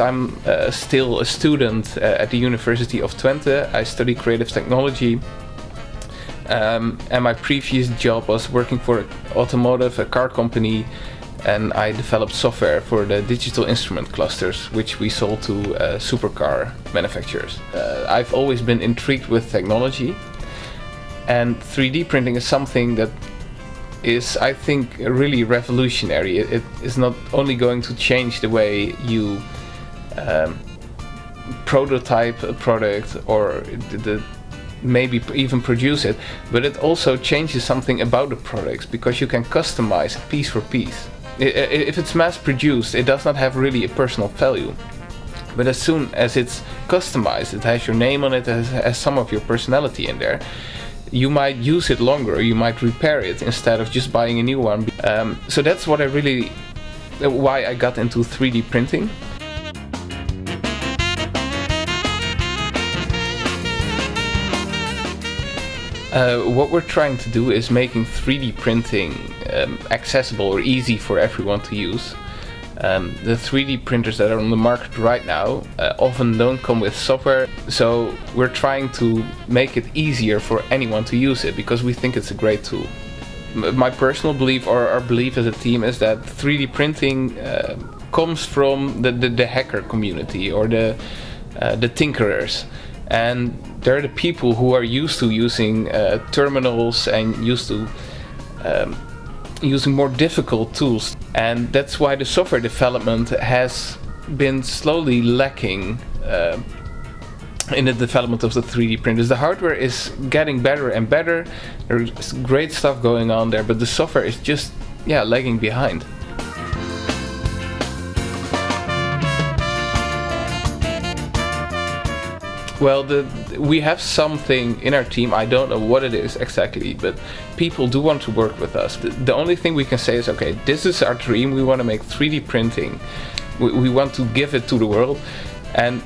I'm uh, still a student uh, at the University of Twente. I study creative technology. Um, and my previous job was working for an automotive, a car company, and I developed software for the digital instrument clusters, which we sold to uh, supercar manufacturers. Uh, I've always been intrigued with technology, and 3D printing is something that is, I think, really revolutionary. It is not only going to change the way you um, prototype a product or the, the maybe even produce it, but it also changes something about the products because you can customize piece for piece. If it's mass produced, it does not have really a personal value. But as soon as it's customized, it has your name on it, it has some of your personality in there, you might use it longer, you might repair it instead of just buying a new one. Um, so that's what I really, why I got into 3D printing. Uh, what we're trying to do is making 3D printing um, accessible or easy for everyone to use. Um, the 3D printers that are on the market right now uh, often don't come with software, so we're trying to make it easier for anyone to use it because we think it's a great tool. M my personal belief or our belief as a team is that 3D printing uh, comes from the, the, the, hacker community or the, uh, the tinkerers and they're the people who are used to using uh, terminals and used to um, using more difficult tools and that's why the software development has been slowly lacking uh, in the development of the 3D printers. The hardware is getting better and better, there's great stuff going on there, but the software is just yeah lagging behind. Well, the, we have something in our team, I don't know what it is exactly, but people do want to work with us. The, the only thing we can say is, okay, this is our dream, we want to make 3D printing, we, we want to give it to the world, and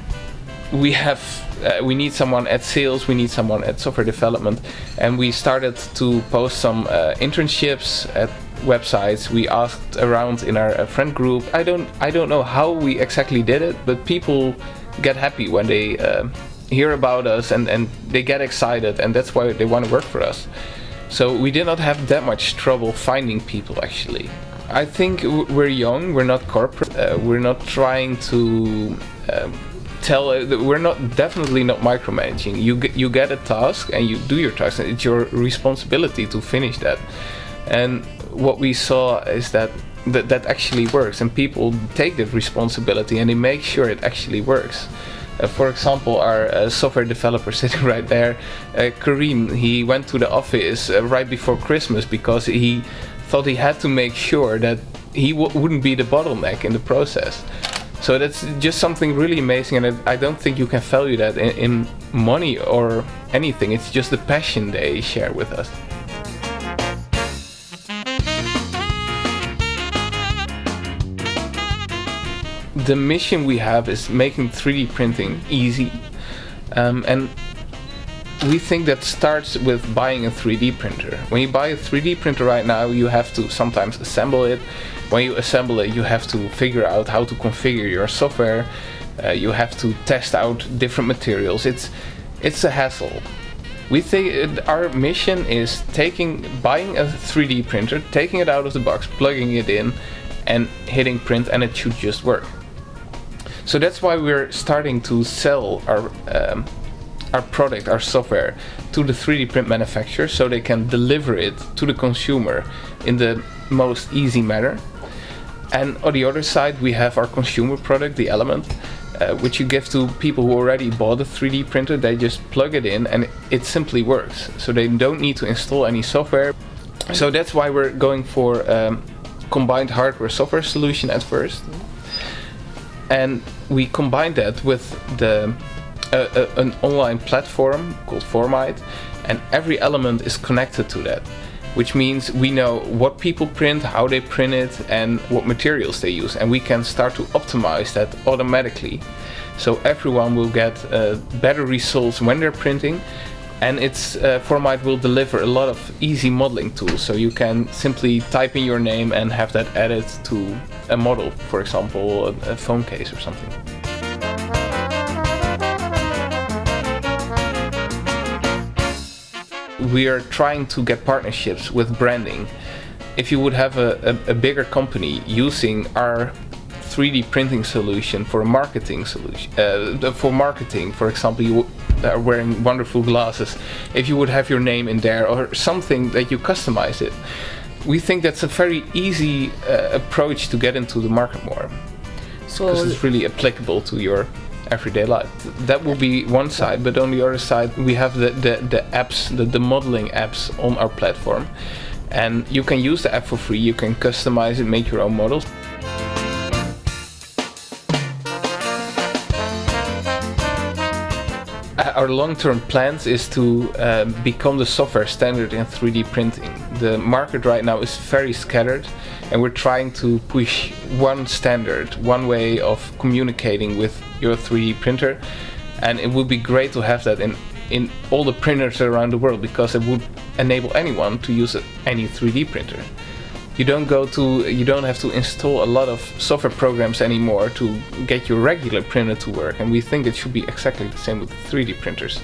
we have uh, we need someone at sales, we need someone at software development, and we started to post some uh, internships at websites. We asked around in our uh, friend group. I don't I don't know how we exactly did it, but people get happy when they uh, hear about us and, and they get excited and that's why they want to work for us. So we did not have that much trouble finding people actually. I think we're young, we're not corporate, uh, we're not trying to um, tell, uh, we're not definitely not micromanaging. You get, you get a task and you do your task and it's your responsibility to finish that. And what we saw is that that, that actually works and people take that responsibility and they make sure it actually works. Uh, for example, our uh, software developer sitting right there, uh, Kareem, he went to the office uh, right before Christmas because he thought he had to make sure that he wouldn't be the bottleneck in the process. So that's just something really amazing and I, I don't think you can value that in, in money or anything. It's just the passion they share with us. The mission we have is making 3D printing easy. Um, and we think that starts with buying a 3D printer. When you buy a 3D printer right now, you have to sometimes assemble it. When you assemble it, you have to figure out how to configure your software. Uh, you have to test out different materials. It's it's a hassle. We think our mission is taking, buying a 3D printer, taking it out of the box, plugging it in, and hitting print, and it should just work. So that's why we're starting to sell our um, our product, our software, to the 3D print manufacturer so they can deliver it to the consumer in the most easy manner. And on the other side, we have our consumer product, the Element, uh, which you give to people who already bought a 3D printer. They just plug it in and it simply works. So they don't need to install any software. So that's why we're going for um, combined hardware software solution at first and we combine that with the uh, uh, an online platform called Formide and every element is connected to that which means we know what people print, how they print it and what materials they use and we can start to optimize that automatically. So everyone will get uh, better results when they're printing and its uh, Formide will deliver a lot of easy modeling tools. So you can simply type in your name and have that added to a model for example a phone case or something. We are trying to get partnerships with branding. If you would have a, a, a bigger company using our 3D printing solution for a marketing solution, uh, for marketing, for example, you are wearing wonderful glasses. If you would have your name in there or something that you customize it, we think that's a very easy uh, approach to get into the market more So because it's really applicable to your everyday life. That will be one side, but on the other side, we have the, the, the apps, the, the modeling apps on our platform. And you can use the app for free, you can customize it, make your own models. Our long-term plans is to uh, become the software standard in 3D printing. The market right now is very scattered and we're trying to push one standard, one way of communicating with your 3D printer and it would be great to have that in in all the printers around the world because it would enable anyone to use any 3D printer. You don't go to you don't have to install a lot of software programs anymore to get your regular printer to work and we think it should be exactly the same with 3D printers.